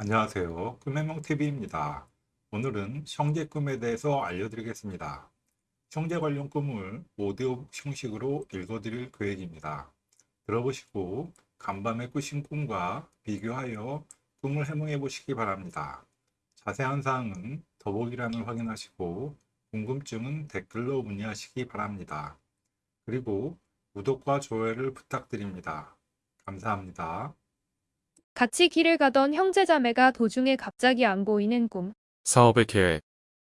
안녕하세요. 꿈해몽TV입니다. 오늘은 형제 꿈에 대해서 알려드리겠습니다. 형제 관련 꿈을 오디오북 형식으로 읽어드릴 계획입니다. 들어보시고 간밤에 꾸신 꿈과 비교하여 꿈을 해몽해 보시기 바랍니다. 자세한 사항은 더보기란을 확인하시고 궁금증은 댓글로 문의하시기 바랍니다. 그리고 구독과 좋아요를 부탁드립니다. 감사합니다. 같이 길을 가던 형제자매가 도중에 갑자기 안 보이는 꿈. 사업의 계획,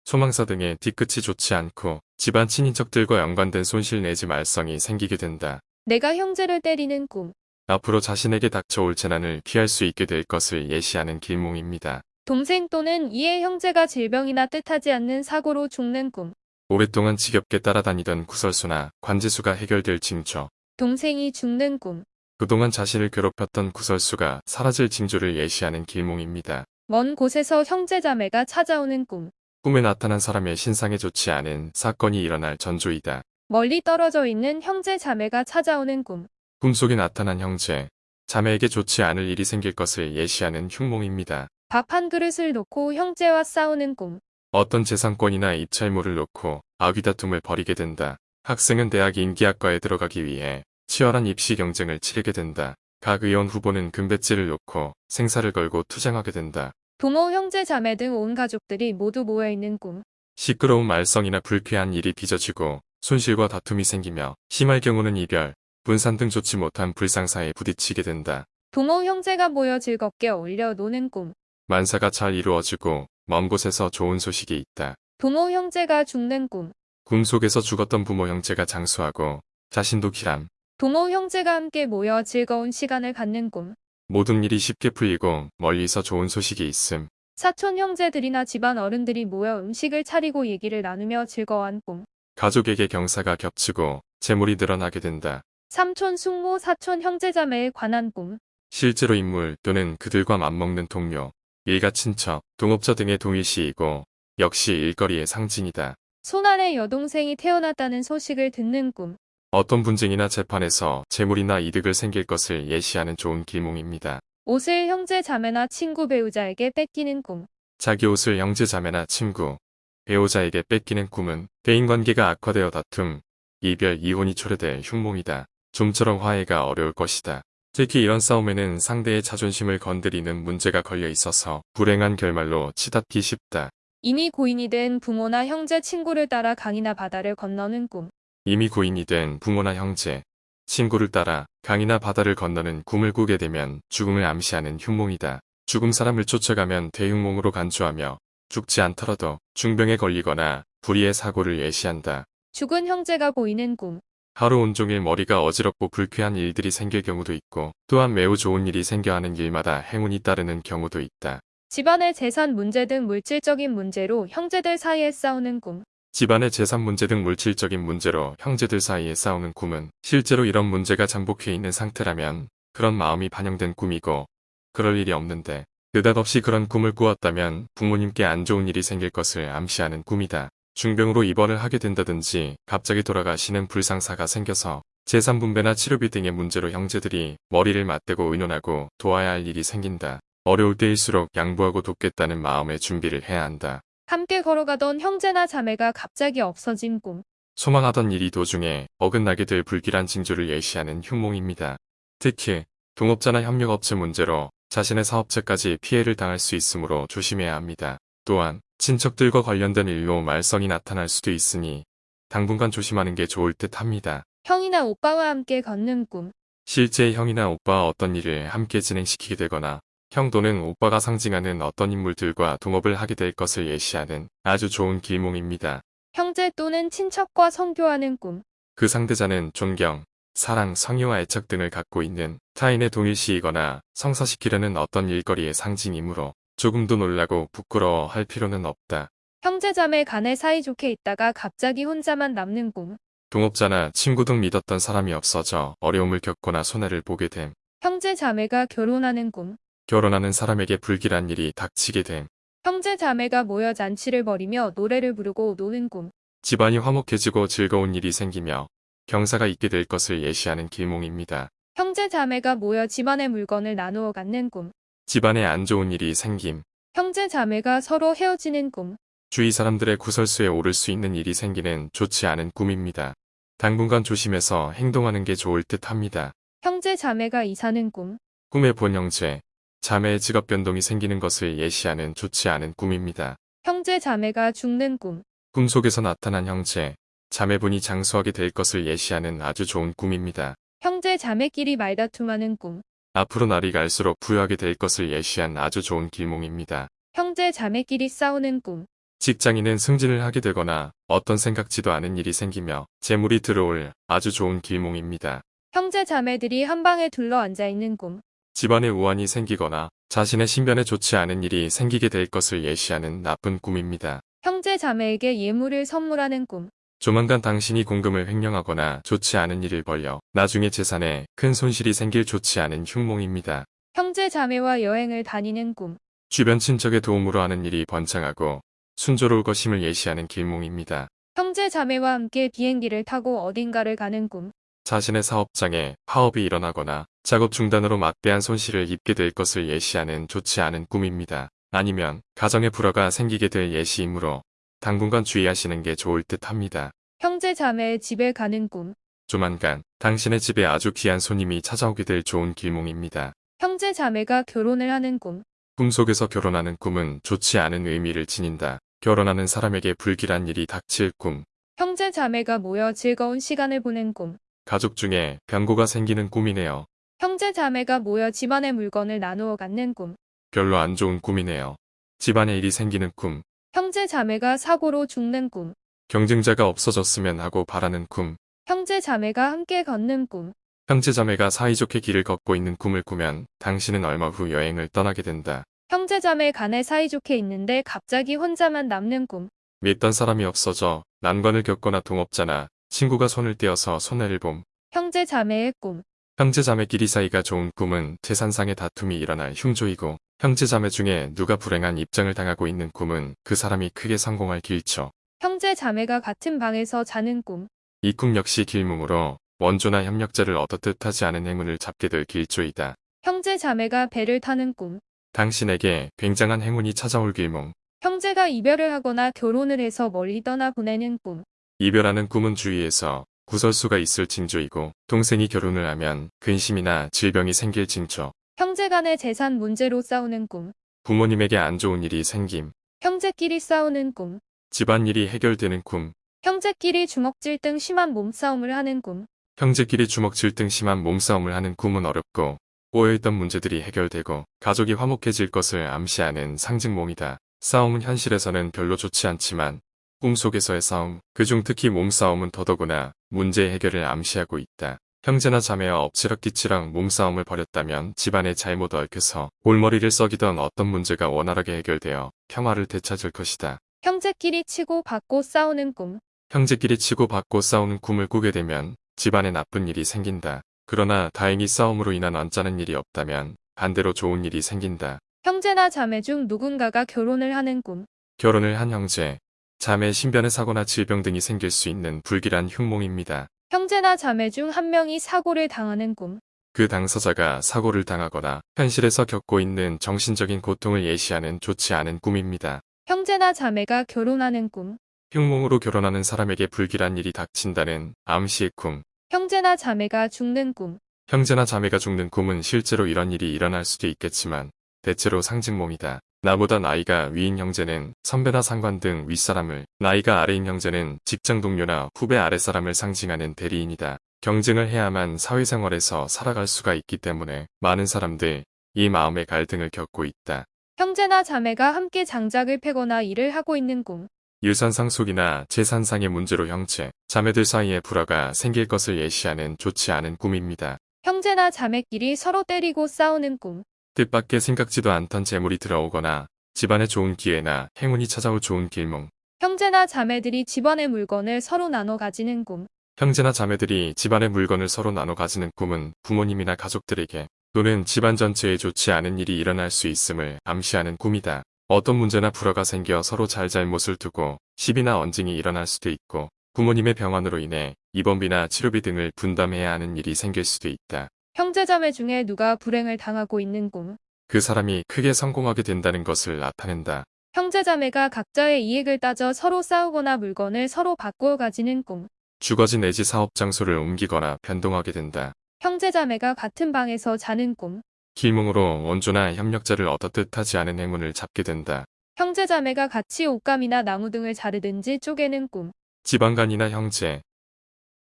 소망사 등의 뒤끝이 좋지 않고 집안 친인척들과 연관된 손실 내지 말썽이 생기게 된다. 내가 형제를 때리는 꿈. 앞으로 자신에게 닥쳐올 재난을 피할 수 있게 될 것을 예시하는 길몽입니다. 동생 또는 이의 형제가 질병이나 뜻하지 않는 사고로 죽는 꿈. 오랫동안 지겹게 따라다니던 구설수나 관제수가 해결될 징조. 동생이 죽는 꿈. 그동안 자신을 괴롭혔던 구설수가 사라질 징조를 예시하는 길몽입니다. 먼 곳에서 형제자매가 찾아오는 꿈. 꿈에 나타난 사람의 신상에 좋지 않은 사건이 일어날 전조이다. 멀리 떨어져 있는 형제자매가 찾아오는 꿈. 꿈속에 나타난 형제, 자매에게 좋지 않을 일이 생길 것을 예시하는 흉몽입니다. 밥 한 그릇을 놓고 형제와 싸우는 꿈. 어떤 재산권이나 입찰물을 놓고 아귀다툼을 벌이게 된다. 학생은 대학 인기학과에 들어가기 위해 치열한 입시 경쟁을 치르게 된다. 각 의원 후보는 금배지를 놓고 생사를 걸고 투쟁하게 된다. 부모, 형제, 자매 등 온 가족들이 모두 모여 있는 꿈. 시끄러운 말썽이나 불쾌한 일이 빚어지고 손실과 다툼이 생기며 심할 경우는 이별, 분산 등 좋지 못한 불상사에 부딪히게 된다. 부모, 형제가 모여 즐겁게 어울려 노는 꿈. 만사가 잘 이루어지고 먼 곳에서 좋은 소식이 있다. 부모, 형제가 죽는 꿈. 꿈속에서 죽었던 부모 형제가 장수하고 자신도 기람, 부모, 형제가 함께 모여 즐거운 시간을 갖는 꿈. 모든 일이 쉽게 풀리고 멀리서 좋은 소식이 있음. 사촌 형제들이나 집안 어른들이 모여 음식을 차리고 얘기를 나누며 즐거워한 꿈. 가족에게 경사가 겹치고 재물이 늘어나게 된다. 삼촌, 숙모, 사촌, 형제자매에 관한 꿈. 실제로 인물 또는 그들과 맞먹는 동료, 일가 친척, 동업자 등의 동일시이고 역시 일거리의 상징이다. 손안에 여동생이 태어났다는 소식을 듣는 꿈. 어떤 분쟁이나 재판에서 재물이나 이득을 생길 것을 예시하는 좋은 길몽입니다. 옷을 형제, 자매나 친구, 배우자에게 뺏기는 꿈. 자기 옷을 형제 자매나 친구, 배우자에게 뺏기는 꿈은 대인관계가 악화되어 다툼, 이별, 이혼이 초래될 흉몽이다. 좀처럼 화해가 어려울 것이다. 특히 이런 싸움에는 상대의 자존심을 건드리는 문제가 걸려 있어서 불행한 결말로 치닫기 쉽다. 이미 고인이 된 부모나 형제, 친구를 따라 강이나 바다를 건너는 꿈. 이미 고인이 된 부모나 형제, 친구를 따라 강이나 바다를 건너는 꿈을 꾸게 되면 죽음을 암시하는 흉몽이다. 죽음 사람을 쫓아가면 대흉몽으로 간주하며 죽지 않더라도 중병에 걸리거나 불의의 사고를 예시한다. 죽은 형제가 보이는 꿈. 하루 온종일 머리가 어지럽고 불쾌한 일들이 생길 경우도 있고 또한 매우 좋은 일이 생겨 하는 일마다 행운이 따르는 경우도 있다. 집안의 재산 문제 등 물질적인 문제로 형제들 사이에 싸우는 꿈. 집안의 재산 문제 등 물질적인 문제로 형제들 사이에 싸우는 꿈은 실제로 이런 문제가 잠복해 있는 상태라면 그런 마음이 반영된 꿈이고 그럴 일이 없는데 느닷없이 그런 꿈을 꾸었다면 부모님께 안 좋은 일이 생길 것을 암시하는 꿈이다. 중병으로 입원을 하게 된다든지 갑자기 돌아가시는 불상사가 생겨서 재산 분배나 치료비 등의 문제로 형제들이 머리를 맞대고 의논하고 도와야 할 일이 생긴다. 어려울 때일수록 양보하고 돕겠다는 마음의 준비를 해야 한다. 함께 걸어가던 형제나 자매가 갑자기 없어진 꿈. 소망하던 일이 도중에 어긋나게 될 불길한 징조를 예시하는 흉몽입니다. 특히 동업자나 협력업체 문제로 자신의 사업체까지 피해를 당할 수 있으므로 조심해야 합니다. 또한 친척들과 관련된 일로 말썽이 나타날 수도 있으니 당분간 조심하는 게 좋을 듯 합니다. 형이나 오빠와 함께 걷는 꿈. 실제 형이나 오빠와 어떤 일을 함께 진행시키게 되거나 형 또는 오빠가 상징하는 어떤 인물들과 동업을 하게 될 것을 예시하는 아주 좋은 길몽입니다. 형제 또는 친척과 성교하는 꿈. 그 상대자는 존경, 사랑, 성의와 애착 등을 갖고 있는 타인의 동일시이거나 성사시키려는 어떤 일거리의 상징이므로 조금도 놀라고 부끄러워 할 필요는 없다. 형제자매 간에 사이좋게 있다가 갑자기 혼자만 남는 꿈. 동업자나 친구 등 믿었던 사람이 없어져 어려움을 겪거나 손해를 보게 됨. 형제자매가 결혼하는 꿈. 결혼하는 사람에게 불길한 일이 닥치게 됨. 형제 자매가 모여 잔치를 벌이며 노래를 부르고 노는 꿈. 집안이 화목해지고 즐거운 일이 생기며 경사가 있게 될 것을 예시하는 길몽입니다. 형제 자매가 모여 집안의 물건을 나누어 갖는 꿈. 집안에 안 좋은 일이 생김. 형제 자매가 서로 헤어지는 꿈. 주위 사람들의 구설수에 오를 수 있는 일이 생기는 좋지 않은 꿈입니다. 당분간 조심해서 행동하는 게 좋을 듯 합니다. 형제 자매가 이사는 꿈. 꿈에 본 형제, 자매의 직업 변동이 생기는 것을 예시하는 좋지 않은 꿈입니다. 형제 자매가 죽는 꿈. 꿈속에서 나타난 형제, 자매분이 장수하게 될 것을 예시하는 아주 좋은 꿈입니다. 형제 자매끼리 말다툼하는 꿈. 앞으로 날이 갈수록 부유하게 될 것을 예시한 아주 좋은 길몽입니다. 형제 자매끼리 싸우는 꿈. 직장인은 승진을 하게 되거나 어떤 생각지도 않은 일이 생기며 재물이 들어올 아주 좋은 길몽입니다. 형제 자매들이 한 방에 둘러 앉아 있는 꿈. 집안에 우환이 생기거나 자신의 신변에 좋지 않은 일이 생기게 될 것을 예시하는 나쁜 꿈입니다. 형제 자매에게 예물을 선물하는 꿈. 조만간 당신이 공금을 횡령하거나 좋지 않은 일을 벌여 나중에 재산에 큰 손실이 생길 좋지 않은 흉몽입니다. 형제 자매와 여행을 다니는 꿈. 주변 친척의 도움으로 하는 일이 번창하고 순조로울 것임을 예시하는 길몽입니다. 형제 자매와 함께 비행기를 타고 어딘가를 가는 꿈. 자신의 사업장에 파업이 일어나거나 작업 중단으로 막대한 손실을 입게 될 것을 예시하는 좋지 않은 꿈입니다. 아니면 가정의 불화가 생기게 될 예시이므로 당분간 주의하시는 게 좋을 듯 합니다. 형제 자매의 집에 가는 꿈. 조만간 당신의 집에 아주 귀한 손님이 찾아오게 될 좋은 길몽입니다. 형제 자매가 결혼을 하는 꿈. 꿈속에서 결혼하는 꿈은 좋지 않은 의미를 지닌다. 결혼하는 사람에게 불길한 일이 닥칠 꿈. 형제 자매가 모여 즐거운 시간을 보낸 꿈. 가족 중에 변고가 생기는 꿈이네요. 형제 자매가 모여 집안의 물건을 나누어 갖는 꿈. 별로 안 좋은 꿈이네요. 집안에 일이 생기는 꿈. 형제 자매가 사고로 죽는 꿈. 경쟁자가 없어졌으면 하고 바라는 꿈. 형제 자매가 함께 걷는 꿈. 형제 자매가 사이좋게 길을 걷고 있는 꿈을 꾸면 당신은 얼마 후 여행을 떠나게 된다. 형제 자매 간에 사이좋게 있는데 갑자기 혼자만 남는 꿈. 믿던 사람이 없어져 난관을 겪거나 동업자나 친구가 손을 떼어서 손해를 봄. 형제 자매의 꿈. 형제 자매끼리 사이가 좋은 꿈은 재산상의 다툼이 일어날 흉조이고 형제 자매 중에 누가 불행한 입장을 당하고 있는 꿈은 그 사람이 크게 성공할 길초. 형제 자매가 같은 방에서 자는 꿈. 이 꿈 역시 길몽으로 원조나 협력자를 얻어뜻 하지 않은 행운을 잡게 될 길조이다. 형제 자매가 배를 타는 꿈. 당신에게 굉장한 행운이 찾아올 길몽. 형제가 이별을 하거나 결혼을 해서 멀리 떠나 보내는 꿈. 이별하는 꿈은 주위에서 구설수가 있을 징조이고 동생이 결혼을 하면 근심이나 질병이 생길 징조. 형제 간의 재산 문제로 싸우는 꿈. 부모님에게 안 좋은 일이 생김. 형제끼리 싸우는 꿈. 집안일이 해결되는 꿈. 형제끼리 주먹질 등 심한 몸싸움을 하는 꿈. 형제끼리 주먹질 등 심한 몸싸움을 하는 꿈은 어렵고 꼬여있던 문제들이 해결되고 가족이 화목해질 것을 암시하는 상징몽이다. 싸움은 현실에서는 별로 좋지 않지만 꿈속에서의 싸움, 그중 특히 몸싸움은 더더구나 문제 해결을 암시하고 있다. 형제나 자매와 엎치락뒤치락 몸싸움을 벌였다면 집안에 잘못 얽혀서 골머리를 썩이던 어떤 문제가 원활하게 해결되어 평화를 되찾을 것이다. 형제끼리 치고 받고 싸우는 꿈. 형제끼리 치고 받고 싸우는 꿈을 꾸게 되면 집안에 나쁜 일이 생긴다. 그러나 다행히 싸움으로 인한 언짢은 일이 없다면 반대로 좋은 일이 생긴다. 형제나 자매 중 누군가가 결혼을 하는 꿈. 결혼을 한 형제, 자매 신변의 사고나 질병 등이 생길 수 있는 불길한 흉몽입니다. 형제나 자매 중 한 명이 사고를 당하는 꿈. 그 당사자가 사고를 당하거나 현실에서 겪고 있는 정신적인 고통을 예시하는 좋지 않은 꿈입니다. 형제나 자매가 결혼하는 꿈. 흉몽으로 결혼하는 사람에게 불길한 일이 닥친다는 암시의 꿈. 형제나 자매가 죽는 꿈. 형제나 자매가 죽는 꿈은 실제로 이런 일이 일어날 수도 있겠지만 대체로 상징몽이다. 나보다 나이가 위인 형제는 선배나 상관 등 윗사람을, 나이가 아래인 형제는 직장 동료나 후배 아랫사람을 상징하는 대리인이다. 경쟁을 해야만 사회생활에서 살아갈 수가 있기 때문에 많은 사람들 이 마음의 갈등을 겪고 있다. 형제나 자매가 함께 장작을 패거나 일을 하고 있는 꿈. 유산상 속이나 재산상의 문제로 형제, 자매들 사이에 불화가 생길 것을 예시하는 좋지 않은 꿈입니다. 형제나 자매끼리 서로 때리고 싸우는 꿈. 뜻밖의 생각지도 않던 재물이 들어오거나 집안에 좋은 기회나 행운이 찾아올 좋은 길몽. 형제나 자매들이 집안의 물건을 서로 나눠 가지는 꿈. 형제나 자매들이 집안의 물건을 서로 나눠 가지는 꿈은 부모님이나 가족들에게 또는 집안 전체에 좋지 않은 일이 일어날 수 있음을 암시하는 꿈이다. 어떤 문제나 불화가 생겨 서로 잘잘못을 두고 시비나 언쟁이 일어날 수도 있고 부모님의 병환으로 인해 입원비나 치료비 등을 분담해야 하는 일이 생길 수도 있다. 형제자매 중에 누가 불행을 당하고 있는 꿈. 그 사람이 크게 성공하게 된다는 것을 나타낸다. 형제자매가 각자의 이익을 따져 서로 싸우거나 물건을 서로 바꾸어 가지는 꿈. 주거지 내지 사업 장소를 옮기거나 변동하게 된다. 형제자매가 같은 방에서 자는 꿈. 길몽으로 원조나 협력자를 얻어 뜻하지 않은 행운을 잡게 된다. 형제자매가 같이 옷감이나 나무 등을 자르든지 쪼개는 꿈. 지방간이나 형제,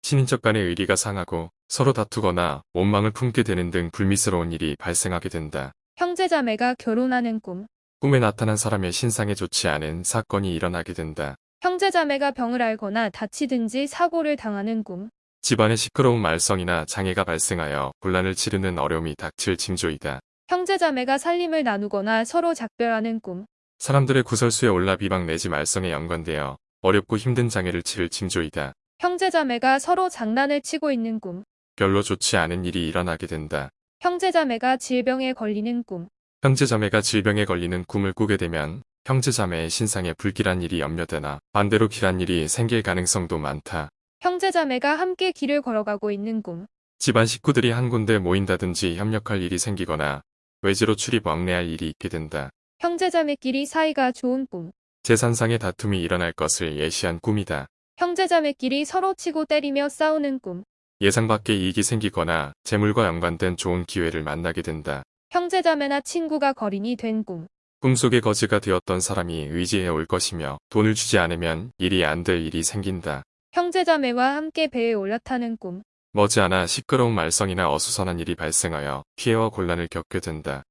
친인척 간의 의리가 상하고 서로 다투거나 원망을 품게 되는 등 불미스러운 일이 발생하게 된다. 형제자매가 결혼하는 꿈. 꿈에 나타난 사람의 신상에 좋지 않은 사건이 일어나게 된다. 형제자매가 병을 앓거나 다치든지 사고를 당하는 꿈. 집안에 시끄러운 말썽이나 장애가 발생하여 혼란을 치르는 어려움이 닥칠 징조이다. 형제자매가 살림을 나누거나 서로 작별하는 꿈. 사람들의 구설수에 올라 비방 내지 말썽에 연관되어 어렵고 힘든 장애를 치를 징조이다. 형제자매가 서로 장난을 치고 있는 꿈. 별로 좋지 않은 일이 일어나게 된다. 형제자매가 질병에 걸리는 꿈. 형제자매가 질병에 걸리는 꿈을 꾸게 되면 형제자매의 신상에 불길한 일이 염려되나 반대로 길한 일이 생길 가능성도 많다. 형제자매가 함께 길을 걸어가고 있는 꿈. 집안 식구들이 한 군데 모인다든지 협력할 일이 생기거나 외지로 출입 왕래할 일이 있게 된다. 형제자매끼리 사이가 좋은 꿈. 재산상의 다툼이 일어날 것을 예시한 꿈이다. 형제자매끼리 서로 치고 때리며 싸우는 꿈. 예상 밖의 이익이 생기거나 재물과 연관된 좋은 기회를 만나게 된다. 형제자매나 친구가 거린이 된 꿈. 꿈속의 거지가 되었던 사람이 의지해 올 것이며 돈을 주지 않으면 일이 안 될 일이 생긴다. 형제자매와 함께 배에 올라타는 꿈. 머지않아 시끄러운 말썽이나 어수선한 일이 발생하여 피해와 곤란을 겪게 된다.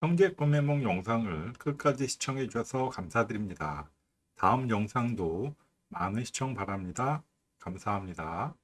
형제 꿈의梦 영상을 끝까지 시청해 주셔서 감사드립니다. 다음 영상도 많은 시청 바랍니다. 감사합니다.